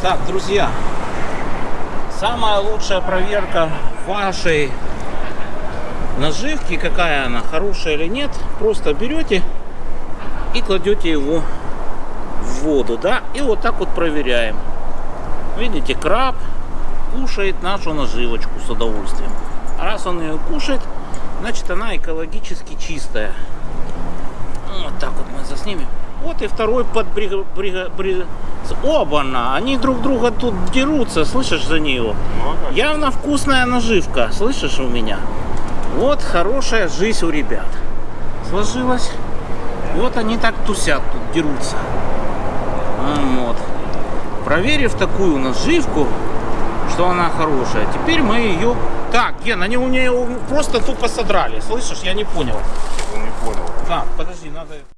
Так, друзья, самая лучшая проверка вашей наживки, какая она, хорошая или нет, просто берете и кладете его в воду, да, и вот так вот проверяем. Видите, краб кушает нашу наживочку с удовольствием. Раз он ее кушает, значит она экологически чистая. Вот так вот мы заснимем. Вот и второй под брига, брига, брига- Оба-на! Они друг друга тут дерутся, слышишь за нее? Явно вкусная наживка, слышишь у меня? Вот хорошая жизнь у ребят. Сложилась. Вот они так тусят тут, дерутся. Вот. Проверив такую наживку, что она хорошая, теперь мы ее... Так, Ген, они у нее просто тупо содрали. Слышишь, я не понял. Не понял. Так, подожди, надо...